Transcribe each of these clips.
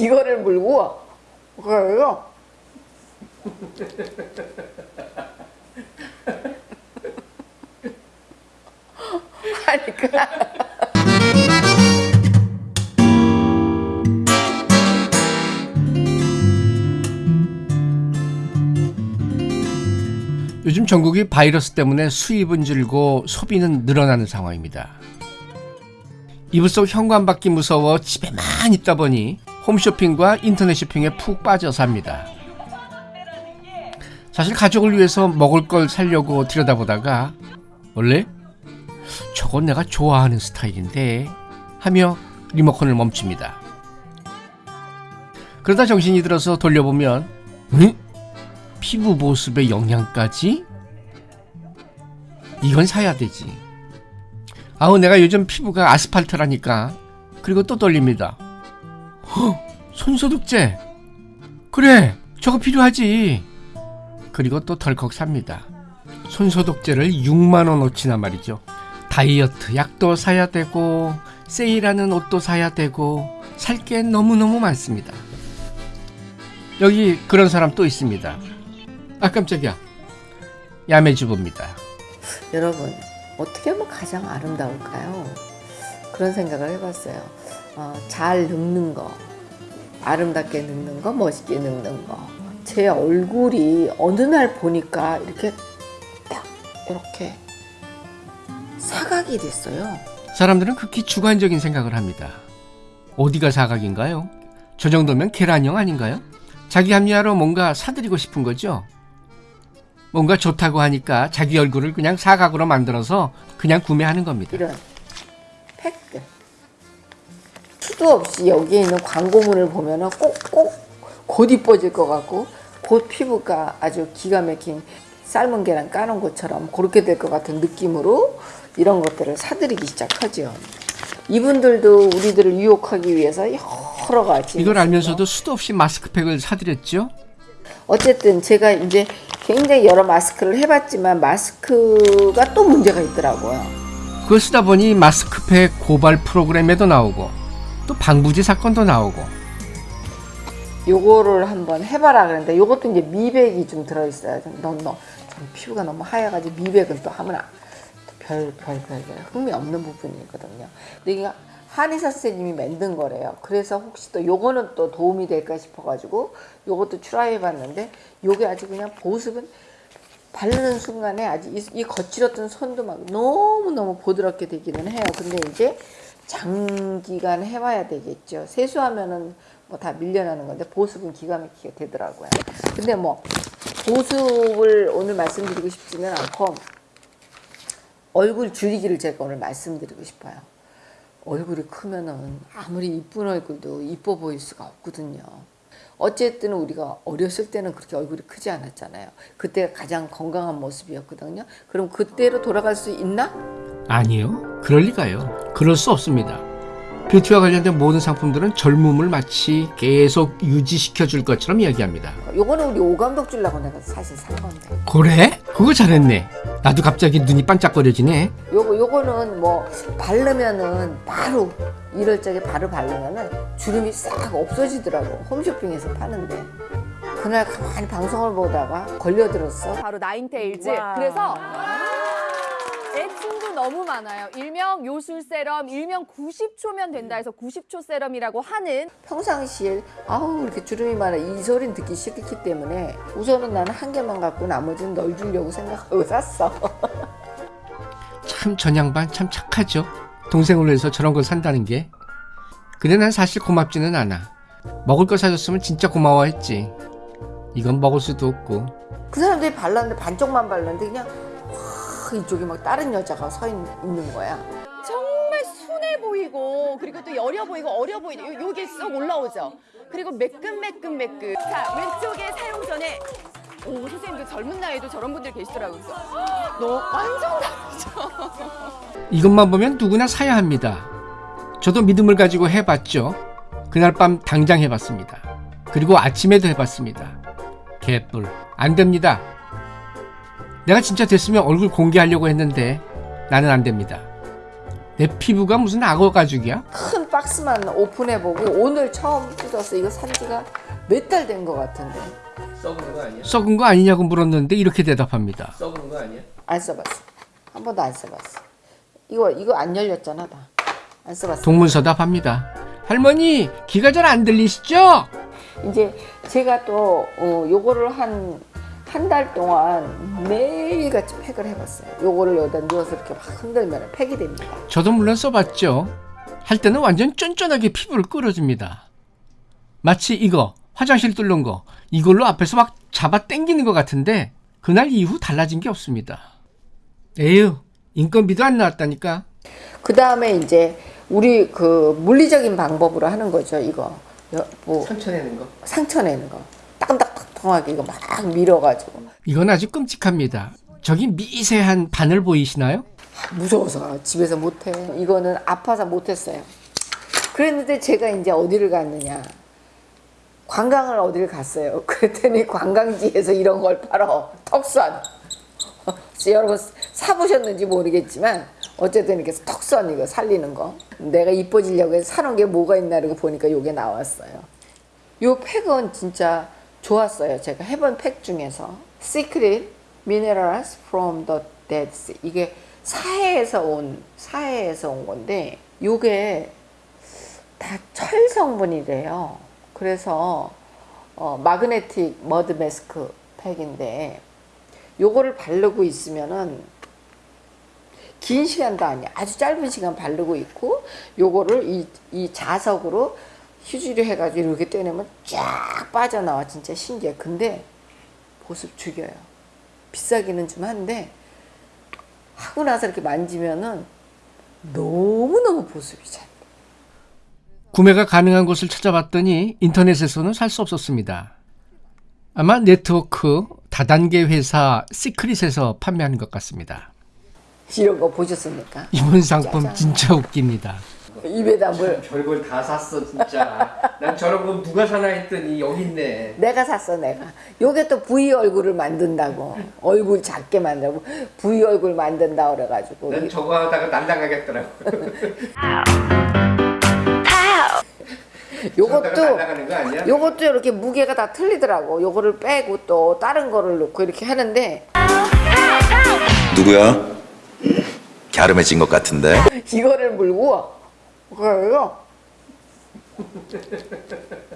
이거를 물고 그래요. 하니까 요즘 전국이 바이러스 때문에 수입은 줄고 소비는 늘어나는 상황입니다. 이불 속 현관밖이 무서워 집에만 있다 보니 홈쇼핑과 인터넷 쇼핑에 푹 빠져 삽니다. 사실 가족을 위해서 먹을 걸 사려고 들여다보다가 원래 저건 내가 좋아하는 스타일인데 하며 리모컨을 멈춥니다. 그러다 정신이 들어서 돌려보면 응? 피부 보습에 영양까지? 이건 사야 되지. 아우 내가 요즘 피부가 아스팔트라니까. 그리고 또 떨립니다. 헉, 손소독제. 그래, 저거 필요하지. 그리고 또 덜컥 삽니다. 손소독제를 6만 원어치나 말이죠. 다이어트 약도 사야 되고 세일하는 옷도 사야 되고 살 게 너무너무 많습니다. 여기 그런 사람 또 있습니다. 아 깜짝이야. 야매주부입니다. 여러분 어떻게 하면 가장 아름다울까요? 그런 생각을 해봤어요. 어, 잘 늙는 거, 아름답게 늙는 거, 멋있게 늙는 거. 제 얼굴이 어느 날 보니까 이렇게 딱 이렇게 사각이 됐어요. 사람들은 극히 주관적인 생각을 합니다. 어디가 사각인가요? 저 정도면 계란형 아닌가요? 자기 합리화로 뭔가 사드리고 싶은 거죠. 뭔가 좋다고 하니까 자기 얼굴을 그냥 사각으로 만들어서 그냥 구매하는 겁니다. 이런 팩들. 수도 없이 여기에 있는 광고문을 보면은 꼭꼭 곧 이뻐질 것 같고 곧 피부가 아주 기가 막힌 삶은 계란 까는 것처럼 그렇게 될 것 같은 느낌으로 이런 것들을 사들이기 시작하죠. 이분들도 우리들을 유혹하기 위해서 여러 가지 이걸 알면서도 수도 없이 마스크팩을 사드렸죠. 어쨌든 제가 이제 굉장히 여러 마스크를 해봤지만 마스크가 또 문제가 있더라고요. 그걸 쓰다 보니 마스크팩 고발 프로그램에도 나오고 또 방부제 사건도 나오고 요거를 한번 해봐라 그랬는데 요것도 이제 미백이 좀 들어있어요. 좀 피부가 너무 하얘가지고 미백은 또 하면 별별 별 흥미 없는 부분이거든요. 근데 이게 한의사 선생님이 만든 거래요. 그래서 혹시 또 요거는 또 도움이 될까 싶어 가지고 요것도 try 해봤는데 요게 아주 그냥 보습은 바르는 순간에 아주 이, 이 거칠었던 손도 막 너무너무 부드럽게 되기는 해요. 근데 이제 장기간 해봐야 되겠죠. 세수하면은 뭐 다 밀려나는 건데 보습은 기가 막히게 되더라고요. 근데 뭐 보습을 오늘 말씀드리고 싶지는 않고 얼굴 줄이기를 제가 오늘 말씀드리고 싶어요. 얼굴이 크면은 아무리 이쁜 얼굴도 이뻐 보일 수가 없거든요. 어쨌든 우리가 어렸을 때는 그렇게 얼굴이 크지 않았잖아요. 그때가 가장 건강한 모습이었거든요. 그럼 그때로 돌아갈 수 있나? 아니요. 그럴 리가요. 그럴 수 없습니다. 뷰티와 관련된 모든 상품들은 젊음을 마치 계속 유지시켜 줄 것처럼 이야기합니다. 요거는 우리 오 감독 주려고 내가 사실 산 건데. 그래? 그거 잘했네. 나도 갑자기 눈이 반짝거려지네. 요거 요거는 뭐 바르면은 바로 이럴 적에 바로 바르면은 주름이 싹 없어지더라고. 홈쇼핑에서 파는데. 그날 가만히 방송을 보다가 걸려들었어. 바로 나인테일즈. 와. 그래서 너무 많아요. 일명 요술 세럼, 일명 90초면 된다 해서 90초 세럼이라고 하는 평상시에 아우 이렇게 주름이 많아 이 소리는 듣기 싫기 때문에 우선은 나는 한 개만 갖고 나머지는 널 주려고 생각하고 샀어. 참 전양반 참 착하죠. 동생을 위해서 저런 걸 산다는 게. 근데 난 사실 고맙지는 않아. 먹을 거 사줬으면 진짜 고마워했지. 이건 먹을 수도 없고. 그 사람들이 발랐는데 반쪽만 발랐는데 그냥 확 이쪽에 막 다른 여자가 서 있, 는 거야. 정말 순해 보이고 그리고 또 여려 보이고 어려 보이고 요, 요게 쏙 올라오죠. 그리고 매끈매끈매끈. 자 왼쪽에 사용 전에 오 선생님도 젊은 나이에도 저런 분들 계시더라고요. 너 완전 다르죠. 이것만 보면 누구나 사야 합니다. 저도 믿음을 가지고 해봤죠. 그날 밤 당장 해봤습니다. 그리고 아침에도 해봤습니다. 개뿔. 안 됩니다. 내가 진짜 됐으면 얼굴 공개하려고 했는데 나는 안 됩니다. 내 피부가 무슨 악어 가죽이야? 큰 박스만 오픈해보고 오늘 처음 뜯었어. 이거 산 지가 몇 달 된 것 같은데. 썩은 거 아니야? 썩은 거 아니냐고 물었는데 이렇게 대답합니다. 썩은 거 아니야? 안 써봤어. 한 번도 안 써봤어. 이거 이거 안 열렸잖아 다. 안 써봤어. 동문서답합니다. 할머니 귀가 잘 안 들리시죠? 이제 제가 또 어, 요거를 한 한 달 동안 매일같이 팩을 해봤어요. 요거를 여기다 넣어서 이렇게 막 흔들면 팩이 됩니다. 저도 물론 써봤죠. 할 때는 완전 쫀쫀하게 피부를 끌어줍니다. 마치 이거 화장실 뚫는 거 이걸로 앞에서 막 잡아 당기는 것 같은데 그날 이후 달라진 게 없습니다. 에휴 인건비도 안 나왔다니까. 그 다음에 이제 우리 그 물리적인 방법으로 하는 거죠. 이거 여- 뭐 상처 내는 거. 상처 내는 거 따끔따끔하게 이거 막 밀어가지고 이건 아주 끔찍합니다. 저기 미세한 바늘 보이시나요? 무서워서 집에서 못해. 이거는 아파서 못했어요. 그랬는데 제가 이제 어디를 갔느냐. 관광을 어디를 갔어요. 그랬더니 관광지에서 이런 걸 팔어. 턱선. 여러분 사보셨는지 모르겠지만 어쨌든 이렇게 턱선 이거 살리는 거. 내가 이뻐지려고 해서 사놓은 게 뭐가 있나 이러고 보니까 요게 나왔어요. 요 팩은 진짜 좋았어요. 제가 해본 팩 중에서 Secret Minerals from the Dead Sea 이게 사해에서 온 사해에서 온 건데 요게 다 철 성분이래요. 그래서 어, 마그네틱 머드 마스크 팩인데 요거를 바르고 있으면은 긴 시간도 아니야. 아주 짧은 시간 바르고 있고 요거를 이, 이 자석으로 휴지로 해가지고 이렇게 떼내면 쫙 빠져나와 진짜 신기해. 근데 보습 죽여요. 비싸기는 좀 한데 하고 나서 이렇게 만지면은 너무너무 보습이 잘 돼. 구매가 가능한 곳을 찾아봤더니 인터넷에서는 살 수 없었습니다. 아마 네트워크 다단계 회사 시크릿에서 판매하는 것 같습니다. 이런 거 보셨습니까? 이번 상품 짜잔. 진짜 웃깁니다. 입에다 물 별걸 다 샀어 진짜. 난 저런 거 누가 사나 했더니 여기 있네. 내가 샀어 내가 요게 또 V 얼굴을 만든다고 얼굴 작게 만들고 V 얼굴 만든다 그래가지고 난 저거 하다가 날라가겠더라고. 요것도? 요것도 이렇게 무게가 다 틀리더라고 요거를 빼고 또 다른 거를 넣고 이렇게 하는데 누구야? 갸름해진 것 같은데? 이거를 물고 그래요?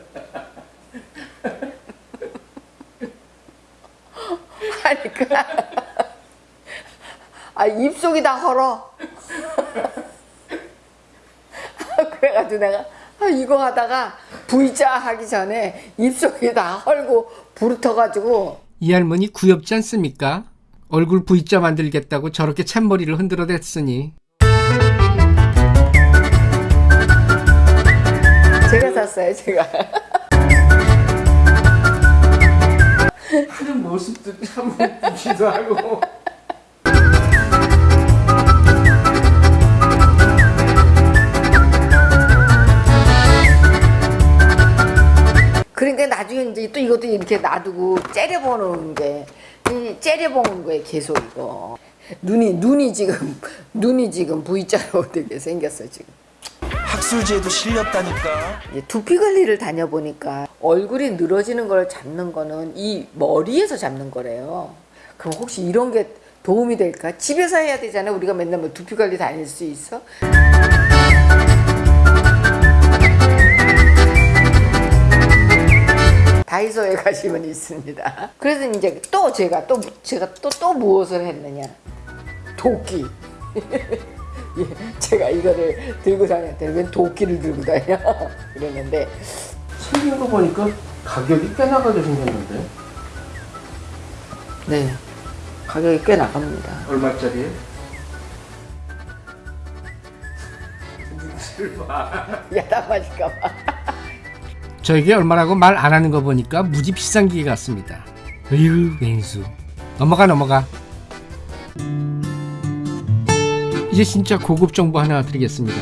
하니까 아 입속이 다 헐어. 그래가지고 내가 아, 이거 하다가 V자 하기 전에 입속이 다 헐고 부르터가지고. 이 할머니 구엽지 않습니까? 얼굴 V자 만들겠다고 저렇게 찬머리를 흔들어 댔으니 샀어요 제가 하는 모습도 참 웃기기도 하고. 그러니까 나중에 이제 또 이것도 이렇게 놔두고 째려보는 게, 이 째려보는 거에 계속 이거. 눈이, 눈이 지금, 눈이 지금 V자로 되게 생겼어, 지금. 학술지에도 실렸다니까. 두피 관리를 다녀보니까 얼굴이 늘어지는 걸 잡는 거는 이 머리에서 잡는 거래요. 그럼 혹시 이런 게 도움이 될까? 집에서 해야 되잖아. 우리가 맨날 뭐 두피 관리 다닐 수 있어? 다이소에 가시면 있습니다. 그래서 이제 또 제가 또 제가 또또 무엇을 했느냐? 도끼. 예, 제가 이거를 들고 다녔더니 왜 도끼를 들고 다녀? 그랬는데 생긴 거 보니까 가격이 꽤 나가게 생겼는데. 네 가격이 꽤 나갑니다. 얼마짜리? 야단 맞을까봐. 저에게 얼마라고 말 안 하는 거 보니까 무지 비싼 기계 같습니다. 으유 왼수 넘어가 넘어가 이제 진짜 고급 정보 하나 드리겠습니다.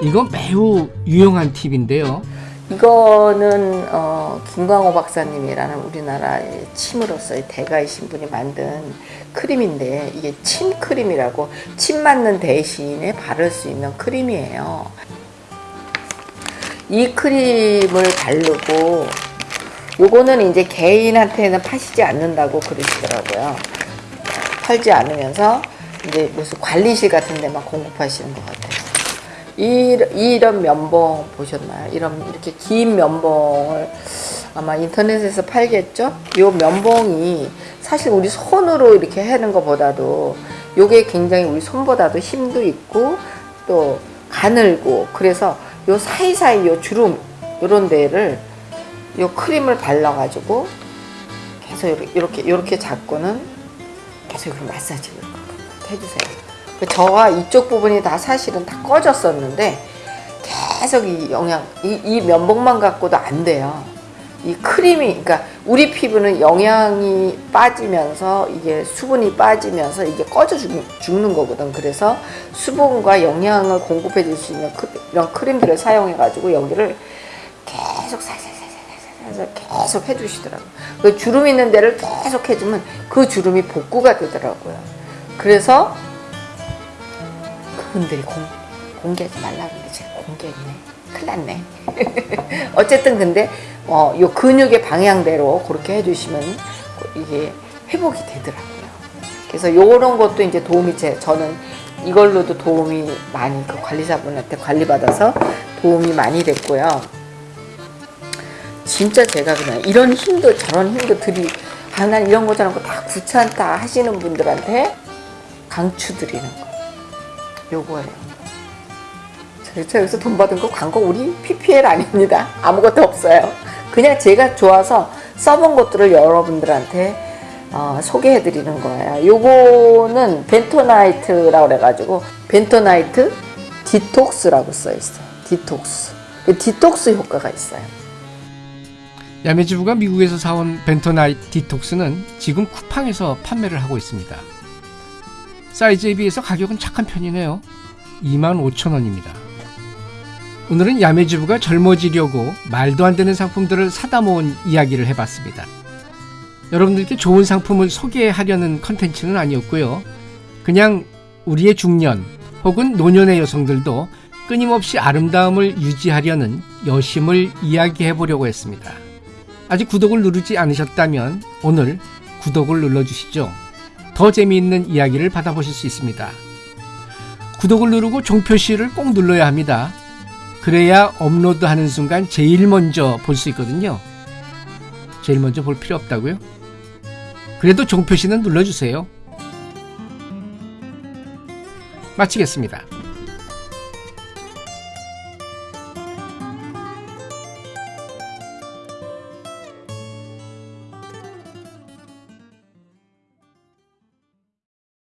이거 매우 유용한 팁인데요. 이거는 어, 김광호 박사님이라는 우리나라의 침으로서의 대가이신 분이 만든 크림인데 이게 침 크림이라고 침 맞는 대신에 바를 수 있는 크림이에요. 이 크림을 바르고 요거는 이제 개인한테는 파시지 않는다고 그러시더라고요. 팔지 않으면서 이제 무슨 관리실 같은 데만 공급하시는 것 같아요. 이, 이런 면봉 보셨나요? 이런 이렇게 긴 면봉을 아마 인터넷에서 팔겠죠? 요 면봉이 사실 우리 손으로 이렇게 하는 것보다도 요게 굉장히 우리 손보다도 힘도 있고 또 가늘고 그래서 요 사이사이 요 주름 요런 데를 요 크림을 발라가지고 계속 이렇게, 이렇게 잡고는 계속 이렇게 마사지를 해주세요. 그 저와 이쪽 부분이 다 사실은 다 꺼졌었는데 계속 이 영양 이, 이 면봉만 갖고도 안 돼요. 이 크림이 그러니까 우리 피부는 영양이 빠지면서 이게 수분이 빠지면서 이게 꺼져 죽, 죽는 거거든. 그래서 수분과 영양을 공급해 줄 수 있는 크, 이런 크림들을 사용해 가지고 여기를 계속 살살살살살살 계속 해주시더라고요. 그 주름 있는 데를 계속 해주면 그 주름이 복구가 되더라고요. 그래서 그분들이 공, 공개하지 말라 그러는데 제가 공개했네. 큰일 났네. 어쨌든 근데 어, 요 근육의 방향대로 그렇게 해주시면 이게 회복이 되더라고요. 그래서 요런 것도 이제 도움이 제 저는 이걸로도 도움이 많이 그 관리사분한테 관리받아서 도움이 많이 됐고요. 진짜 제가 그냥 이런 힘도 저런 힘도 들이 아, 난 이런 거 저런 거 다 귀찮다 하시는 분들한테 강추드리는 거. 요거예요. 제가 여기서 돈 받은 거 광고 우리 PPL 아닙니다. 아무것도 없어요. 그냥 제가 좋아서 써본 것들을 여러분들한테 어, 소개해 드리는 거예요. 요거는 벤토나이트라고 그래가지고 벤토나이트 디톡스라고 써 있어요. 디톡스. 디톡스 효과가 있어요. 야매주부가 미국에서 사온 벤토나이트 디톡스는 지금 쿠팡에서 판매를 하고 있습니다. 사이즈에 비해서 가격은 착한 편이네요. 25,000원입니다. 오늘은 야매주부가 젊어지려고 말도 안 되는 상품들을 사다 모은 이야기를 해봤습니다. 여러분들께 좋은 상품을 소개하려는 컨텐츠는 아니었고요. 그냥 우리의 중년 혹은 노년의 여성들도 끊임없이 아름다움을 유지하려는 여심을 이야기해 보려고 했습니다. 아직 구독을 누르지 않으셨다면 오늘 구독을 눌러주시죠. 더 재미있는 이야기를 받아보실 수 있습니다. 구독을 누르고 종표시를 꼭 눌러야 합니다. 그래야 업로드하는 순간 제일 먼저 볼 수 있거든요. 제일 먼저 볼 필요 없다고요? 그래도 종표시는 눌러주세요. 마치겠습니다.